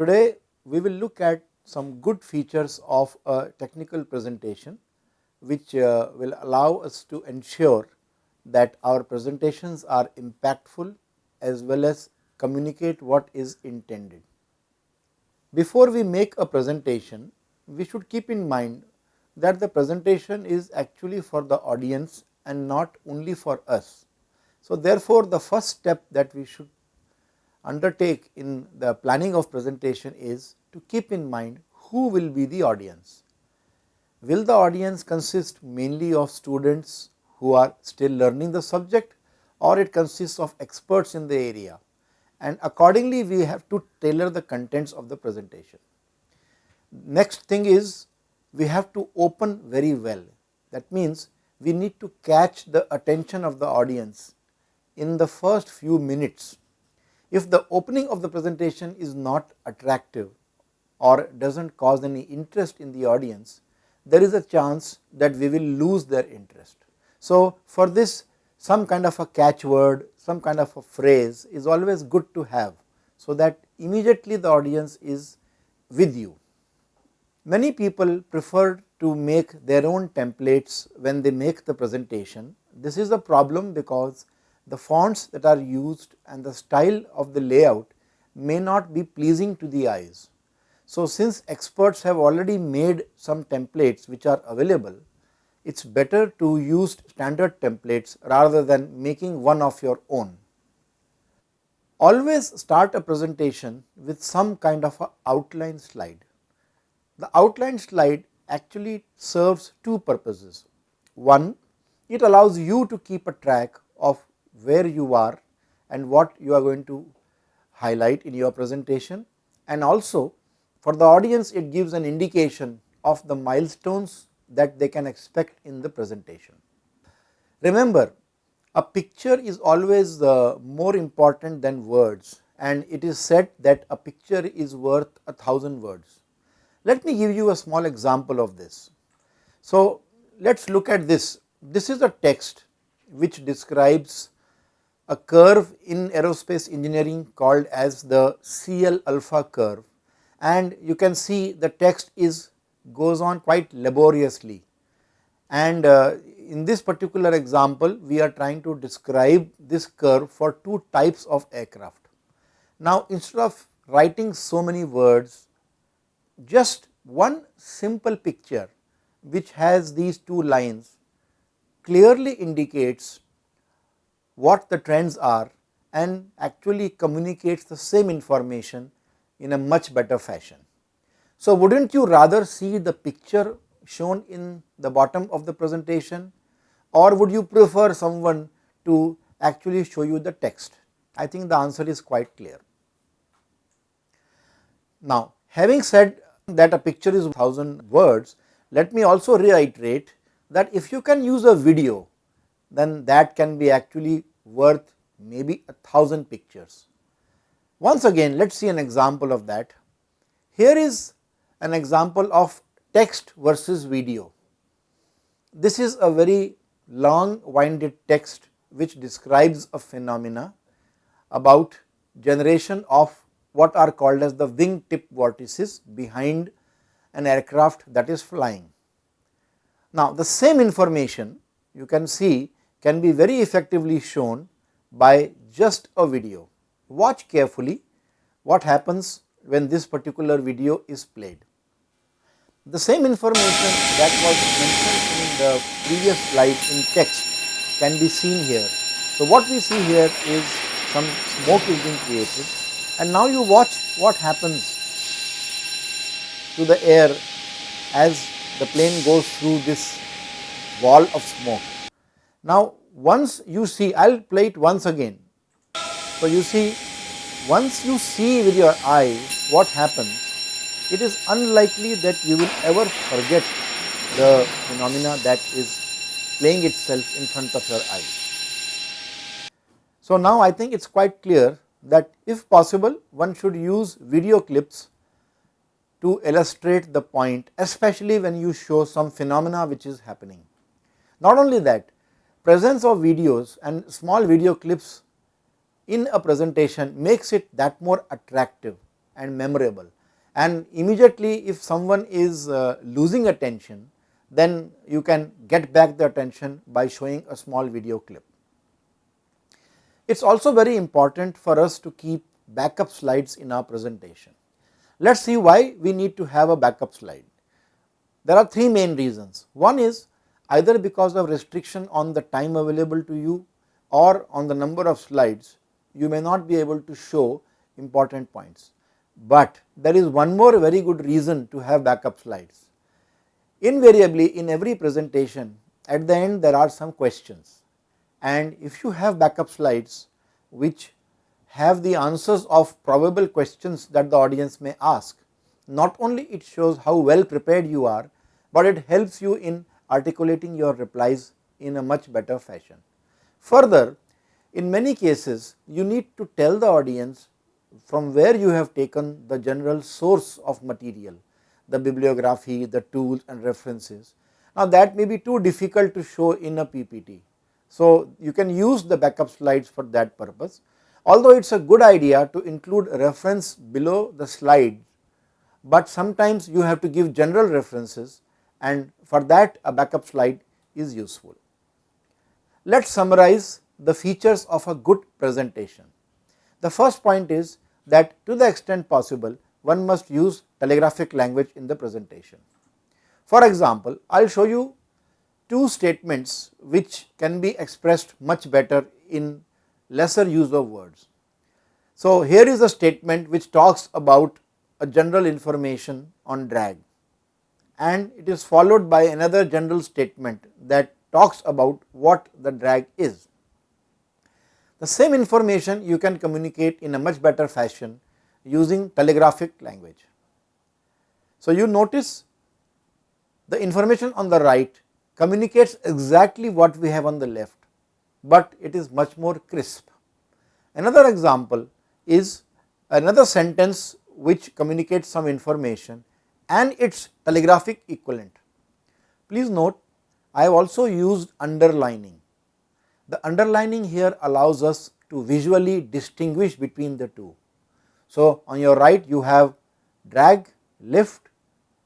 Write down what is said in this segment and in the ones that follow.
Today we will look at some good features of a technical presentation, which uh, will allow us to ensure that our presentations are impactful as well as communicate what is intended. Before we make a presentation, we should keep in mind that the presentation is actually for the audience and not only for us. So, therefore, the first step that we should undertake in the planning of presentation is to keep in mind who will be the audience. Will the audience consist mainly of students who are still learning the subject or it consists of experts in the area and accordingly we have to tailor the contents of the presentation. Next thing is we have to open very well that means we need to catch the attention of the audience in the first few minutes. If the opening of the presentation is not attractive or does not cause any interest in the audience, there is a chance that we will lose their interest. So, for this some kind of a catchword, some kind of a phrase is always good to have, so that immediately the audience is with you. Many people prefer to make their own templates when they make the presentation. This is a problem because the fonts that are used and the style of the layout may not be pleasing to the eyes. So, since experts have already made some templates which are available, it is better to use standard templates rather than making one of your own. Always start a presentation with some kind of a outline slide. The outline slide actually serves two purposes. One, it allows you to keep a track of where you are and what you are going to highlight in your presentation and also for the audience it gives an indication of the milestones that they can expect in the presentation. Remember a picture is always uh, more important than words and it is said that a picture is worth a thousand words. Let me give you a small example of this. So, let us look at this. This is a text which describes a curve in aerospace engineering called as the CL alpha curve and you can see the text is goes on quite laboriously and uh, in this particular example we are trying to describe this curve for two types of aircraft. Now, instead of writing so many words just one simple picture which has these two lines clearly indicates what the trends are and actually communicates the same information in a much better fashion. So, would not you rather see the picture shown in the bottom of the presentation or would you prefer someone to actually show you the text? I think the answer is quite clear. Now, having said that a picture is 1000 words, let me also reiterate that if you can use a video, then that can be actually worth maybe a thousand pictures. Once again, let us see an example of that. Here is an example of text versus video. This is a very long winded text which describes a phenomena about generation of what are called as the wing tip vortices behind an aircraft that is flying. Now, the same information you can see can be very effectively shown by just a video. Watch carefully what happens when this particular video is played. The same information that was mentioned in the previous slide in text can be seen here. So, what we see here is some smoke is being created and now you watch what happens to the air as the plane goes through this wall of smoke. Now, once you see I will play it once again. So, you see once you see with your eye what happens it is unlikely that you will ever forget the phenomena that is playing itself in front of your eyes. So, now I think it is quite clear that if possible one should use video clips to illustrate the point especially when you show some phenomena which is happening. Not only that presence of videos and small video clips in a presentation makes it that more attractive and memorable and immediately if someone is uh, losing attention then you can get back the attention by showing a small video clip. It is also very important for us to keep backup slides in our presentation. Let us see why we need to have a backup slide. There are three main reasons. One is either because of restriction on the time available to you or on the number of slides, you may not be able to show important points. But there is one more very good reason to have backup slides. Invariably in every presentation at the end there are some questions and if you have backup slides which have the answers of probable questions that the audience may ask, not only it shows how well prepared you are, but it helps you in articulating your replies in a much better fashion. Further, in many cases you need to tell the audience from where you have taken the general source of material, the bibliography, the tools and references. Now that may be too difficult to show in a PPT. So you can use the backup slides for that purpose. Although it is a good idea to include reference below the slide, but sometimes you have to give general references and for that a backup slide is useful. Let us summarize the features of a good presentation. The first point is that to the extent possible one must use telegraphic language in the presentation. For example, I will show you two statements which can be expressed much better in lesser use of words. So, here is a statement which talks about a general information on drag and it is followed by another general statement that talks about what the drag is. The same information you can communicate in a much better fashion using telegraphic language. So, you notice the information on the right communicates exactly what we have on the left, but it is much more crisp. Another example is another sentence which communicates some information and its telegraphic equivalent. Please note I have also used underlining the underlining here allows us to visually distinguish between the two. So, on your right you have drag, lift,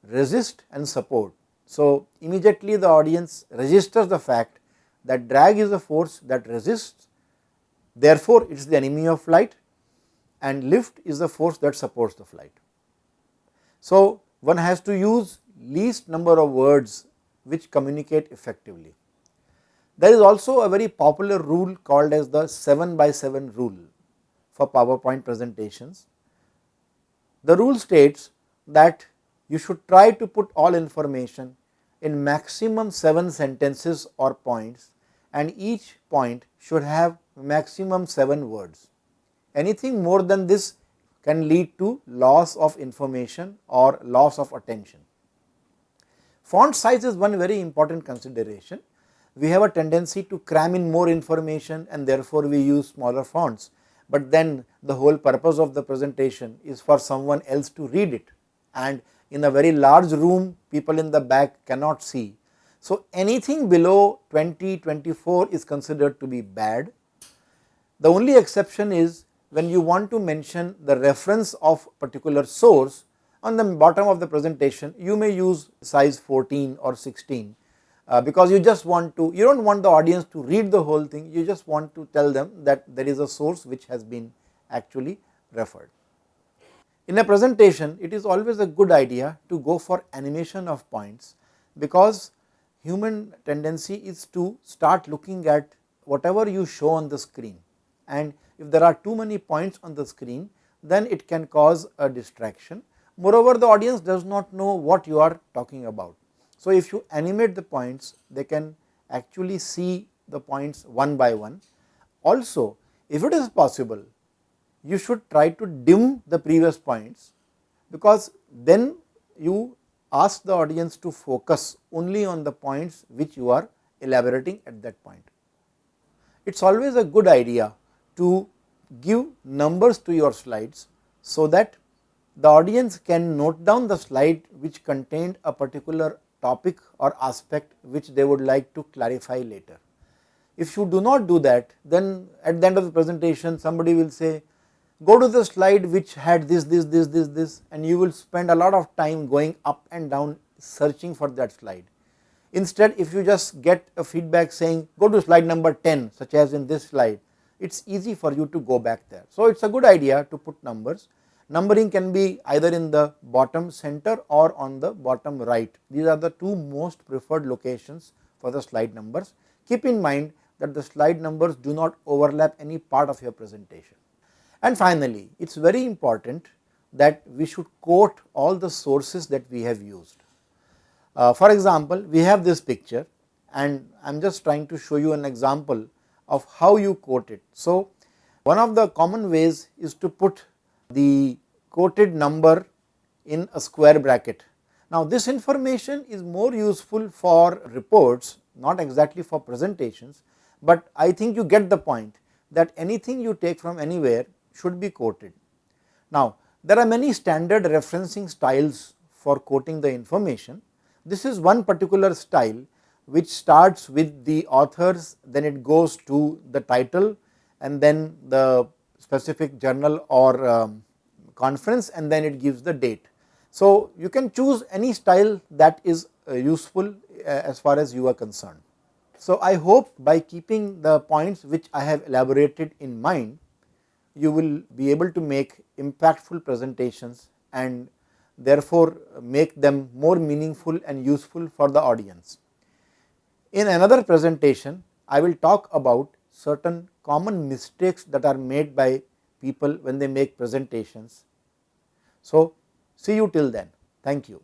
resist and support. So, immediately the audience registers the fact that drag is a force that resists, therefore, it is the enemy of flight and lift is the force that supports the flight. So, one has to use least number of words which communicate effectively. There is also a very popular rule called as the 7 by 7 rule for PowerPoint presentations. The rule states that you should try to put all information in maximum 7 sentences or points and each point should have maximum 7 words. Anything more than this can lead to loss of information or loss of attention. Font size is one very important consideration we have a tendency to cram in more information and therefore we use smaller fonts, but then the whole purpose of the presentation is for someone else to read it and in a very large room people in the back cannot see. So, anything below 20, 24 is considered to be bad. The only exception is when you want to mention the reference of particular source on the bottom of the presentation you may use size 14 or 16 uh, because you just want to you do not want the audience to read the whole thing you just want to tell them that there is a source which has been actually referred. In a presentation it is always a good idea to go for animation of points because human tendency is to start looking at whatever you show on the screen and if there are too many points on the screen then it can cause a distraction. Moreover the audience does not know what you are talking about so, if you animate the points they can actually see the points one by one. Also if it is possible you should try to dim the previous points because then you ask the audience to focus only on the points which you are elaborating at that point. It is always a good idea to give numbers to your slides so that the audience can note down the slide which contained a particular topic or aspect which they would like to clarify later. If you do not do that then at the end of the presentation somebody will say go to the slide which had this, this, this, this, this and you will spend a lot of time going up and down searching for that slide. Instead if you just get a feedback saying go to slide number 10 such as in this slide, it is easy for you to go back there. So, it is a good idea to put numbers. Numbering can be either in the bottom center or on the bottom right. These are the two most preferred locations for the slide numbers. Keep in mind that the slide numbers do not overlap any part of your presentation. And finally, it is very important that we should quote all the sources that we have used. Uh, for example, we have this picture and I am just trying to show you an example of how you quote it. So, one of the common ways is to put the quoted number in a square bracket. Now, this information is more useful for reports not exactly for presentations, but I think you get the point that anything you take from anywhere should be quoted. Now, there are many standard referencing styles for quoting the information. This is one particular style which starts with the authors, then it goes to the title and then the specific journal or um, conference and then it gives the date. So, you can choose any style that is uh, useful uh, as far as you are concerned. So, I hope by keeping the points which I have elaborated in mind, you will be able to make impactful presentations and therefore, make them more meaningful and useful for the audience. In another presentation, I will talk about certain common mistakes that are made by people when they make presentations. So, see you till then. Thank you.